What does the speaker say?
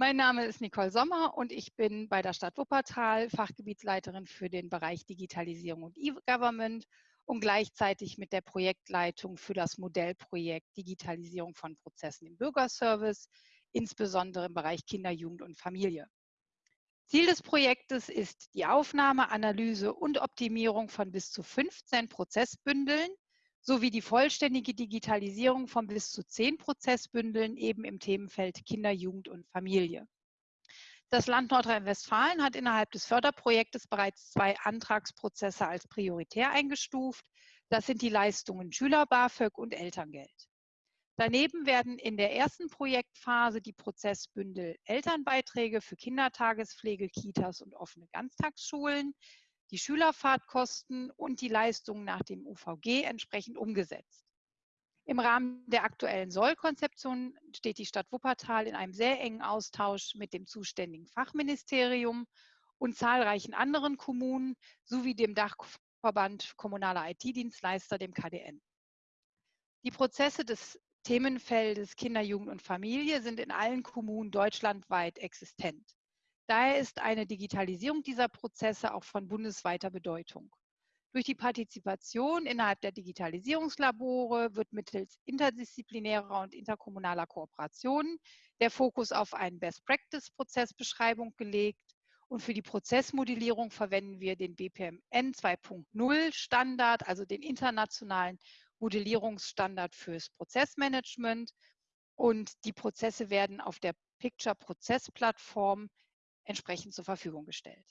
Mein Name ist Nicole Sommer und ich bin bei der Stadt Wuppertal Fachgebietsleiterin für den Bereich Digitalisierung und E-Government und gleichzeitig mit der Projektleitung für das Modellprojekt Digitalisierung von Prozessen im Bürgerservice, insbesondere im Bereich Kinder, Jugend und Familie. Ziel des Projektes ist die Aufnahme, Analyse und Optimierung von bis zu 15 Prozessbündeln sowie die vollständige Digitalisierung von bis zu 10 Prozessbündeln eben im Themenfeld Kinder, Jugend und Familie. Das Land Nordrhein-Westfalen hat innerhalb des Förderprojektes bereits zwei Antragsprozesse als prioritär eingestuft. Das sind die Leistungen Schüler-BAföG und Elterngeld. Daneben werden in der ersten Projektphase die Prozessbündel Elternbeiträge für Kindertagespflege, Kitas und offene Ganztagsschulen, die Schülerfahrtkosten und die Leistungen nach dem UVG entsprechend umgesetzt. Im Rahmen der aktuellen Sollkonzeption steht die Stadt Wuppertal in einem sehr engen Austausch mit dem zuständigen Fachministerium und zahlreichen anderen Kommunen sowie dem Dachverband kommunaler IT-Dienstleister, dem KDN. Die Prozesse des Themenfeldes Kinder, Jugend und Familie sind in allen Kommunen deutschlandweit existent. Daher ist eine Digitalisierung dieser Prozesse auch von bundesweiter Bedeutung. Durch die Partizipation innerhalb der Digitalisierungslabore wird mittels interdisziplinärer und interkommunaler Kooperationen der Fokus auf eine Best-Practice-Prozessbeschreibung gelegt. Und für die Prozessmodellierung verwenden wir den BPMN 2.0 Standard, also den internationalen Modellierungsstandard fürs Prozessmanagement. Und die Prozesse werden auf der Picture-Prozess-Plattform entsprechend zur Verfügung gestellt.